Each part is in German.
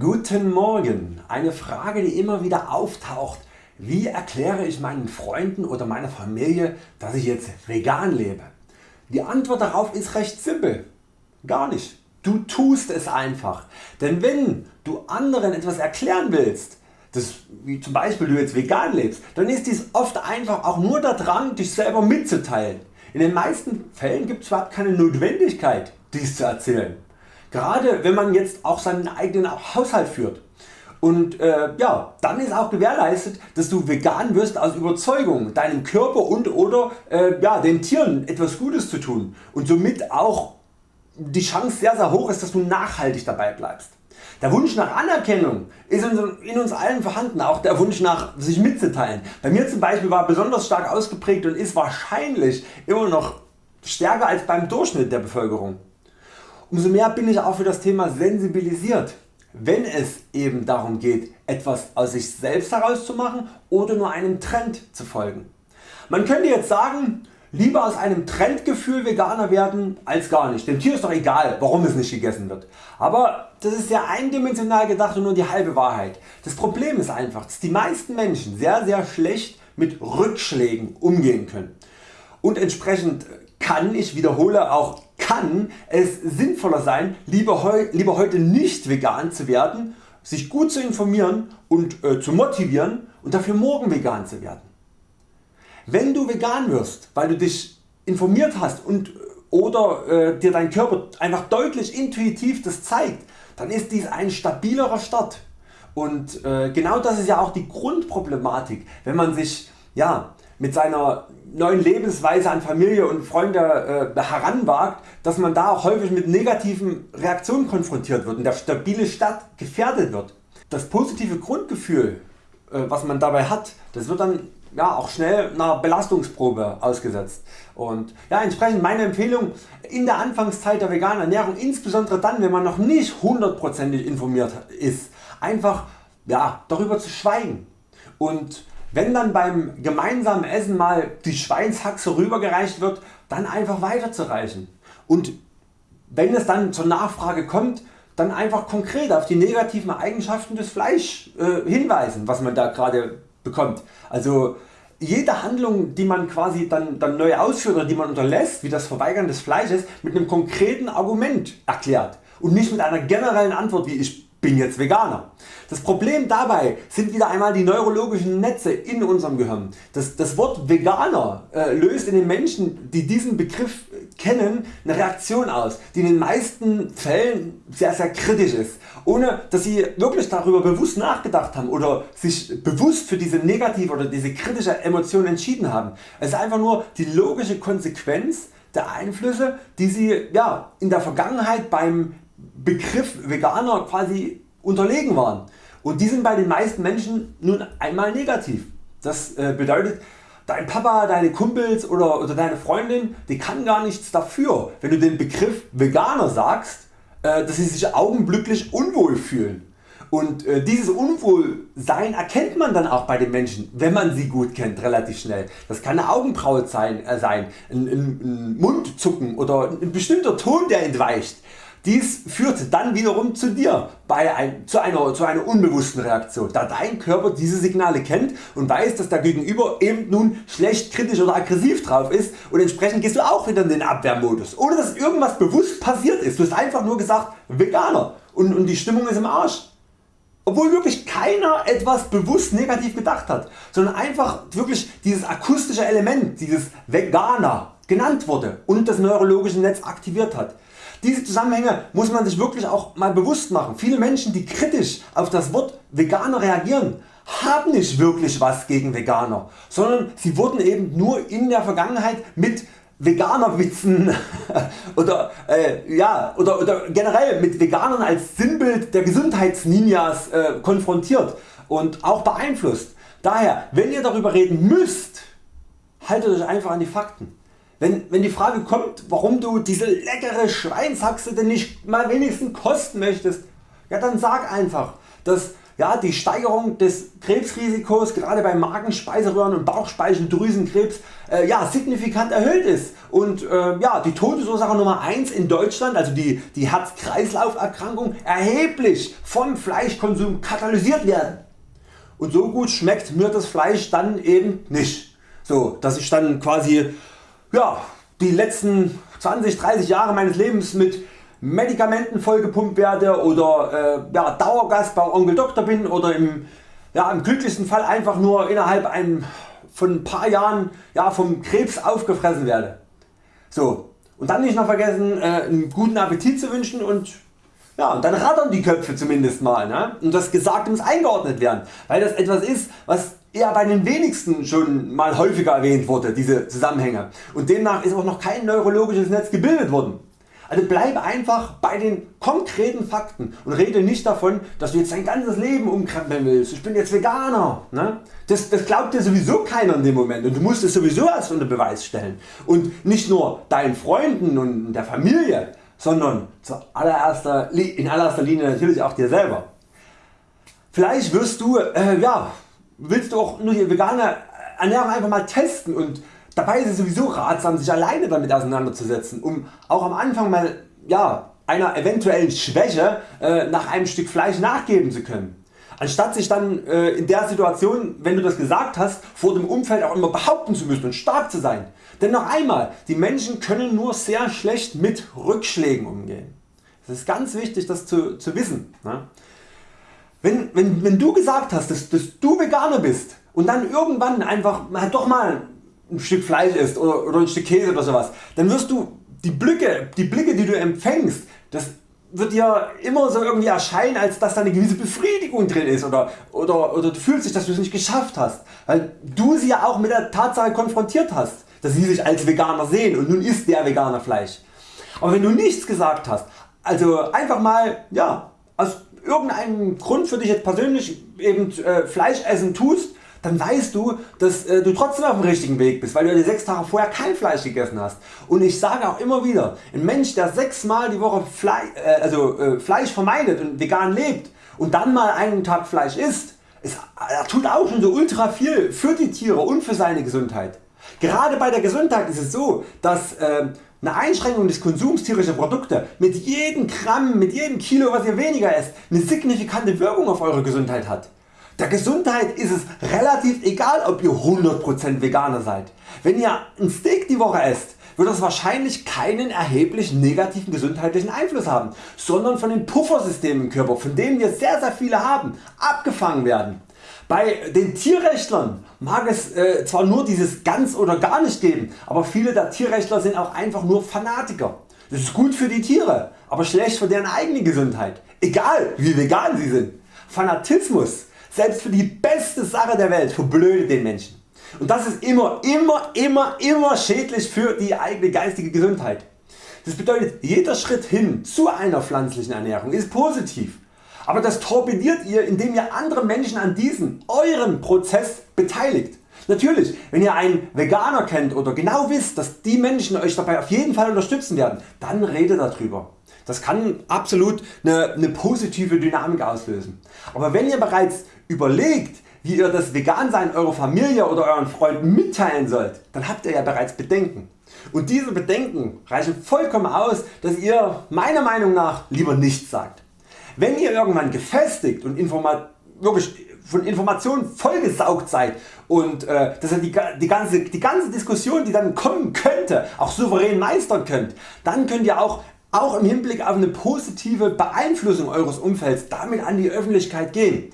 Guten Morgen. Eine Frage die immer wieder auftaucht. Wie erkläre ich meinen Freunden oder meiner Familie dass ich jetzt vegan lebe? Die Antwort darauf ist recht simpel. Gar nicht. Du tust es einfach. Denn wenn du anderen etwas erklären willst, das, wie zum Beispiel du jetzt vegan lebst, dann ist dies oft einfach auch nur der Drang dich selber mitzuteilen. In den meisten Fällen gibt es überhaupt keine Notwendigkeit dies zu erzählen. Gerade wenn man jetzt auch seinen eigenen Haushalt führt. Und äh, ja, dann ist auch gewährleistet, dass du vegan wirst aus Überzeugung, deinem Körper und oder äh, ja, den Tieren etwas Gutes zu tun und somit auch die Chance sehr sehr hoch ist, dass du nachhaltig dabei bleibst. Der Wunsch nach Anerkennung ist in uns allen vorhanden, auch der Wunsch nach sich mitzuteilen. Bei mir zum Beispiel war besonders stark ausgeprägt und ist wahrscheinlich immer noch stärker als beim Durchschnitt der Bevölkerung. Umso mehr bin ich auch für das Thema sensibilisiert, wenn es eben darum geht etwas aus sich selbst herauszumachen oder nur einem Trend zu folgen. Man könnte jetzt sagen, lieber aus einem Trendgefühl Veganer werden als gar nicht. Dem Tier ist doch egal warum es nicht gegessen wird. Aber das ist sehr eindimensional gedacht und nur die halbe Wahrheit. Das Problem ist einfach dass die meisten Menschen sehr sehr schlecht mit Rückschlägen umgehen können. Und entsprechend kann, ich wiederhole auch kann es sinnvoller sein lieber, heu, lieber heute nicht vegan zu werden, sich gut zu informieren und äh, zu motivieren und dafür morgen vegan zu werden. Wenn du vegan wirst, weil du dich informiert hast und oder äh, dir dein Körper einfach deutlich intuitiv das zeigt, dann ist dies ein stabilerer Start. Und äh, genau das ist ja auch die Grundproblematik, wenn man sich ja, mit seiner neuen Lebensweise an Familie und Freunde äh, heranwagt, dass man da auch häufig mit negativen Reaktionen konfrontiert wird und der stabile Start gefährdet wird. Das positive Grundgefühl äh, was man dabei hat, das wird dann ja, auch schnell einer Belastungsprobe ausgesetzt. Und ja, entsprechend meine Empfehlung in der Anfangszeit der veganen Ernährung, insbesondere dann wenn man noch nicht hundertprozentig informiert ist, einfach ja, darüber zu schweigen. Und wenn dann beim gemeinsamen Essen mal die Schweinshaxe rübergereicht wird, dann einfach weiterzureichen. Und wenn es dann zur Nachfrage kommt, dann einfach konkret auf die negativen Eigenschaften des Fleisch äh, hinweisen, was man da gerade bekommt. Also jede Handlung die man quasi dann, dann neu ausführt oder die man unterlässt, wie das Verweigern des Fleisches, mit einem konkreten Argument erklärt und nicht mit einer generellen Antwort wie ich bin jetzt Veganer. Das Problem dabei sind wieder einmal die neurologischen Netze in unserem Gehirn. Das, das Wort Veganer äh, löst in den Menschen die diesen Begriff kennen eine Reaktion aus, die in den meisten Fällen sehr sehr kritisch ist, ohne dass sie wirklich darüber bewusst nachgedacht haben oder sich bewusst für diese negative oder diese kritische Emotion entschieden haben. Es ist einfach nur die logische Konsequenz der Einflüsse die Sie ja, in der Vergangenheit beim Begriff Veganer quasi unterlegen waren und die sind bei den meisten Menschen nun einmal negativ. Das äh, bedeutet dein Papa, deine Kumpels oder, oder deine Freundin die kann gar nichts dafür wenn du den Begriff Veganer sagst äh, dass sie sich augenblicklich unwohl fühlen. Und äh, dieses Unwohlsein erkennt man dann auch bei den Menschen, wenn man sie gut kennt, relativ schnell. Das kann eine Augenbraue sein, ein, ein, ein Mundzucken oder ein bestimmter Ton der entweicht. Dies führt dann wiederum zu dir bei ein, zu, einer, zu einer unbewussten Reaktion, da dein Körper diese Signale kennt und weiß dass der Gegenüber eben nun schlecht, kritisch oder aggressiv drauf ist und entsprechend gehst du auch wieder in den Abwehrmodus, ohne dass irgendwas bewusst passiert ist. Du hast einfach nur gesagt Veganer und, und die Stimmung ist im Arsch. Obwohl wirklich keiner etwas bewusst negativ gedacht hat, sondern einfach wirklich dieses akustische Element, dieses Veganer genannt wurde und das neurologische Netz aktiviert hat. Diese Zusammenhänge muss man sich wirklich auch mal bewusst machen. Viele Menschen die kritisch auf das Wort Veganer reagieren haben nicht wirklich was gegen Veganer, sondern sie wurden eben nur in der Vergangenheit mit Veganerwitzen oder, äh, ja, oder, oder generell mit Veganern als Sinnbild der Gesundheitsninjas äh, konfrontiert und auch beeinflusst. Daher wenn ihr darüber reden müsst, haltet Euch einfach an die Fakten. Wenn, wenn die Frage kommt warum du diese leckere Schweinshaxe denn nicht mal wenigstens kosten möchtest, Ja dann sag einfach, dass ja, die Steigerung des Krebsrisikos gerade bei Magen-, Speiseröhren- und Bauchspeicheldrüsenkrebs äh, ja, signifikant erhöht ist und äh, ja, die Todesursache Nummer 1 in Deutschland, also die, die Herz-Kreislauf-Erkrankung, erheblich vom Fleischkonsum katalysiert werden. Und so gut schmeckt mir das Fleisch dann eben nicht. So, dass ich dann quasi ja, die letzten 20, 30 Jahre meines Lebens mit Medikamenten vollgepumpt werde oder äh, ja, Dauergast bei Onkel Doktor bin oder im, ja, im glücklichsten Fall einfach nur innerhalb ein, von ein paar Jahren ja, vom Krebs aufgefressen werde. So, und dann nicht noch vergessen äh, einen guten Appetit zu wünschen und ja, und dann rattern die Köpfe zumindest mal ne? und das Gesagte muss eingeordnet werden, weil das etwas ist was eher bei den wenigsten schon mal häufiger erwähnt wurde, diese Zusammenhänge und demnach ist auch noch kein neurologisches Netz gebildet worden. Also bleibe einfach bei den konkreten Fakten und rede nicht davon dass du jetzt dein ganzes Leben umkrempeln willst, ich bin jetzt Veganer. Ne? Das, das glaubt dir sowieso keiner in dem Moment und du musst es sowieso erst unter Beweis stellen. Und nicht nur deinen Freunden und der Familie, sondern allererster, in allererster Linie natürlich auch dir selber. Vielleicht wirst du, äh, ja, willst du auch nur die vegane Ernährung einfach mal testen und Dabei ist es sowieso ratsam sich alleine damit auseinanderzusetzen, um auch am Anfang mal ja, einer eventuellen Schwäche äh, nach einem Stück Fleisch nachgeben zu können. Anstatt sich dann äh, in der Situation, wenn du das gesagt hast, vor dem Umfeld auch immer behaupten zu müssen und stark zu sein. Denn noch einmal, die Menschen können nur sehr schlecht mit Rückschlägen umgehen. Das ist ganz wichtig das zu, zu wissen. Ne? Wenn, wenn, wenn du gesagt hast, dass, dass du Veganer bist und dann irgendwann einfach doch mal ein Stück Fleisch isst oder, oder ein Stück Käse oder sowas, dann wirst du die Blicke, die Blicke die du empfängst, das wird dir immer so irgendwie erscheinen als dass da eine gewisse Befriedigung drin ist oder, oder, oder du fühlst dich dass du es nicht geschafft hast, weil du sie ja auch mit der Tatsache konfrontiert hast, dass sie sich als Veganer sehen und nun isst der Veganer Fleisch. Aber wenn du nichts gesagt hast, also einfach mal ja, aus irgendeinem Grund für dich jetzt persönlich eben äh, Fleisch essen tust, dann weißt du dass äh, du trotzdem auf dem richtigen Weg bist, weil du die 6 Tage vorher kein Fleisch gegessen hast. Und ich sage auch immer wieder, ein Mensch der 6 Mal die Woche Fleisch, äh, also, äh, Fleisch vermeidet und vegan lebt und dann mal einen Tag Fleisch isst, ist, er tut auch schon so ultra viel für die Tiere und für seine Gesundheit. Gerade bei der Gesundheit ist es so, dass äh, eine Einschränkung des Konsums tierischer Produkte mit jedem Gramm, mit jedem Kilo was ihr weniger esst, eine signifikante Wirkung auf eure Gesundheit hat. Der Gesundheit ist es relativ egal ob ihr 100% Veganer seid. Wenn ihr ein Steak die Woche esst, wird das wahrscheinlich keinen erheblichen negativen gesundheitlichen Einfluss haben, sondern von den Puffersystemen im Körper, von denen wir sehr sehr viele haben, abgefangen werden. Bei den Tierrechtlern mag es äh, zwar nur dieses ganz oder gar nicht geben, aber viele der Tierrechtler sind auch einfach nur Fanatiker. Das ist gut für die Tiere, aber schlecht für deren eigene Gesundheit, egal wie vegan sie sind. Fanatismus selbst für die beste Sache der Welt verblödet den Menschen. Und das ist immer, immer, immer, immer schädlich für die eigene geistige Gesundheit. Das bedeutet jeder Schritt hin zu einer pflanzlichen Ernährung ist positiv. Aber das torpediert ihr indem ihr andere Menschen an diesem eurem Prozess beteiligt. Natürlich wenn ihr einen Veganer kennt oder genau wisst dass die Menschen Euch dabei auf jeden Fall unterstützen werden, dann redet darüber. Das kann absolut eine, eine positive Dynamik auslösen. Aber wenn ihr bereits überlegt wie ihr das Vegansein eurer Familie oder euren Freunden mitteilen sollt, dann habt ihr ja bereits Bedenken. Und diese Bedenken reichen vollkommen aus, dass ihr meiner Meinung nach lieber nichts sagt. Wenn ihr irgendwann gefestigt und wirklich von Informationen vollgesaugt seid und äh, dass ihr die, die, ganze, die ganze Diskussion die dann kommen könnte auch souverän meistern könnt, dann könnt ihr auch, auch im Hinblick auf eine positive Beeinflussung Eures Umfelds damit an die Öffentlichkeit gehen.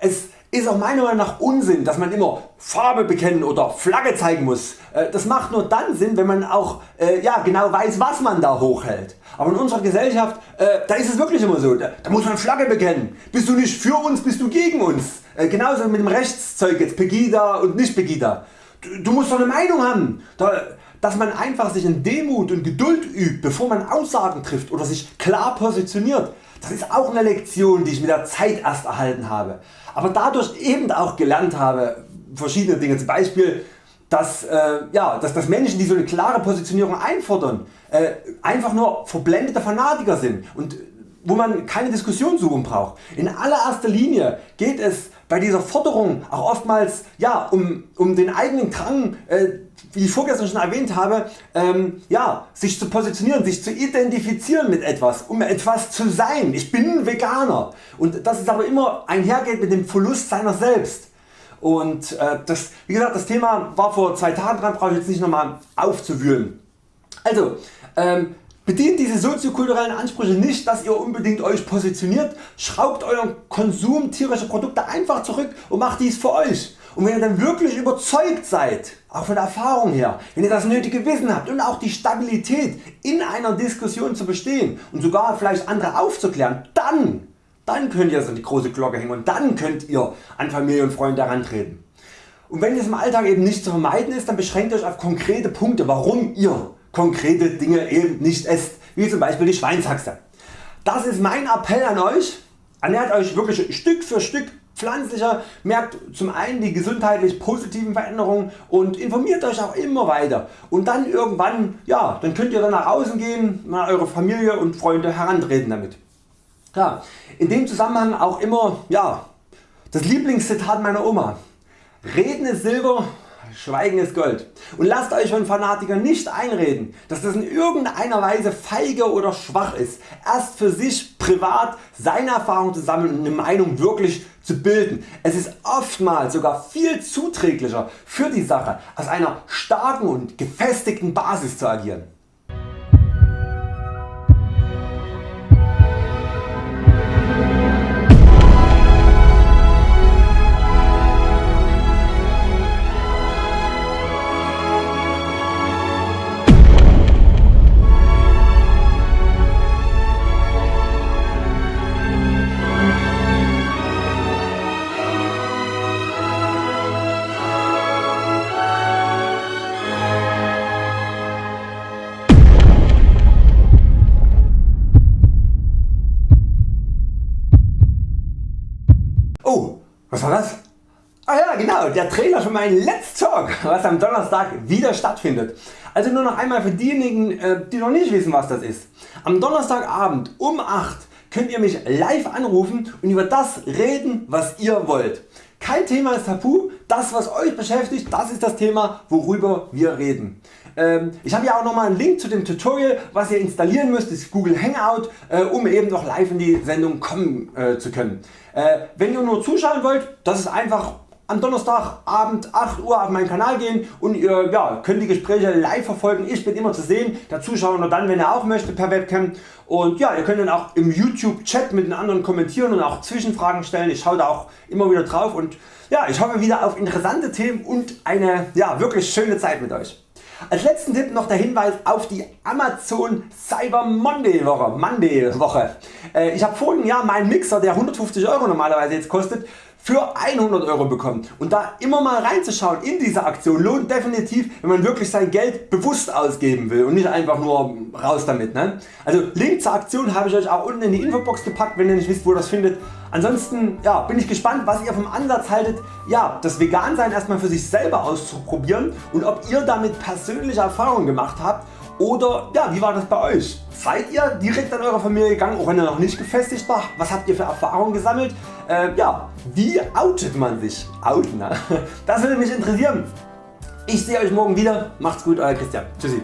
Es ist auch meiner Meinung nach Unsinn dass man immer Farbe bekennen oder Flagge zeigen muss. Äh, das macht nur dann Sinn wenn man auch äh, ja, genau weiß was man da hochhält. Aber in unserer Gesellschaft äh, da ist es wirklich immer so, da, da, muss man Flagge bekennen. Bist du nicht für uns, bist du gegen uns. Äh, genauso mit dem Rechtszeug jetzt Pegida und nicht Pegida. Du, du musst doch eine Meinung haben. Da, dass man einfach sich in Demut und Geduld übt bevor man Aussagen trifft oder sich klar positioniert. Das ist auch eine Lektion die ich mit der Zeit erst erhalten habe aber dadurch eben auch gelernt habe verschiedene Dinge, zum Beispiel dass, äh, ja, dass, dass Menschen die so eine klare Positionierung einfordern äh, einfach nur verblendete Fanatiker sind und wo man keine Diskussion suchen braucht. In allererster Linie geht es bei dieser Forderung auch oftmals ja, um, um den eigenen Drang, äh, wie ich vorgestern schon erwähnt habe, ähm, ja, sich zu positionieren, sich zu identifizieren mit etwas, um etwas zu sein. Ich bin Veganer und das ist aber immer einhergeht mit dem Verlust seiner selbst. Und äh, das, wie gesagt, das Thema war vor zwei Tagen dran, brauche ich jetzt nicht nochmal aufzuwühlen. Also, ähm, Bedient diese soziokulturellen Ansprüche nicht, dass ihr unbedingt Euch positioniert, schraubt Euren Konsum tierischer Produkte einfach zurück und macht dies für Euch. Und wenn ihr dann wirklich überzeugt seid, auch von der Erfahrung her, wenn ihr das nötige Wissen habt und auch die Stabilität in einer Diskussion zu bestehen und sogar vielleicht andere aufzuklären, dann, dann könnt ihr es an die große Glocke hängen und dann könnt ihr an Familie und Freunde herantreten. Und wenn es im Alltag eben nicht zu vermeiden ist, dann beschränkt Euch auf konkrete Punkte, warum ihr konkrete Dinge eben nicht esst, wie zum Beispiel die Schweinshaxe. Das ist mein Appell an Euch, ernährt Euch wirklich Stück für Stück pflanzlicher, merkt zum einen die gesundheitlich positiven Veränderungen und informiert Euch auch immer weiter und dann irgendwann, ja, dann könnt ihr dann nach außen gehen, mal Eure Familie und Freunde herantreten damit. Ja, in dem Zusammenhang auch immer ja, das Lieblingszitat meiner Oma. Reden ist Silber, Schweigen ist Gold. Und lasst Euch von Fanatikern nicht einreden, dass das in irgendeiner Weise feige oder schwach ist, erst für sich privat seine Erfahrung zu sammeln und eine Meinung wirklich zu bilden. Es ist oftmals sogar viel zuträglicher für die Sache, aus einer starken und gefestigten Basis zu agieren. Was war das? Ah ja genau, der Trailer für meinen Let's Talk, was am Donnerstag wieder stattfindet. Also nur noch einmal für diejenigen äh, die noch nicht wissen was das ist. Am Donnerstagabend um 8 könnt ihr mich live anrufen und über das reden was ihr wollt. Kein Thema ist tabu, das was Euch beschäftigt, das ist das Thema worüber wir reden. Ähm, ich habe ja auch nochmal einen Link zu dem Tutorial was ihr installieren müsst, ist Google Hangout äh, um eben noch live in die Sendung kommen äh, zu können. Wenn ihr nur zuschauen wollt, das ist einfach am Donnerstagabend 8 Uhr auf meinen Kanal gehen und ihr ja, könnt die Gespräche live verfolgen. Ich bin immer zu sehen, der Zuschauer nur dann wenn er auch möchte per Webcam. Und ja, ihr könnt dann auch im YouTube Chat mit den anderen kommentieren und auch Zwischenfragen stellen. Ich schaue da auch immer wieder drauf und ja, ich hoffe wieder auf interessante Themen und eine ja, wirklich schöne Zeit mit Euch. Als letzten Tipp noch der Hinweis auf die Amazon Cyber Monday Woche. Monday Woche. Äh, ich habe vorigen Jahr meinen Mixer der 150 Euro normalerweise jetzt kostet für 100 Euro bekommen und da immer mal reinzuschauen in diese Aktion lohnt definitiv wenn man wirklich sein Geld bewusst ausgeben will und nicht einfach nur raus damit. Ne? Also Link zur Aktion habe ich Euch auch unten in die Infobox gepackt wenn ihr nicht wisst wo ihr das findet. Ansonsten ja, bin ich gespannt was ihr vom Ansatz haltet ja, das Vegansein erstmal für sich selber auszuprobieren und ob ihr damit persönliche Erfahrungen gemacht habt oder ja, wie war das bei Euch? Seid ihr direkt an eurer Familie gegangen, auch wenn ihr noch nicht gefestigt war? Was habt ihr für Erfahrungen gesammelt? Äh, ja, wie outet man sich? Outen, ne? Das würde mich interessieren. Ich sehe Euch morgen wieder. Macht's gut, Euer Christian. Tschüssi.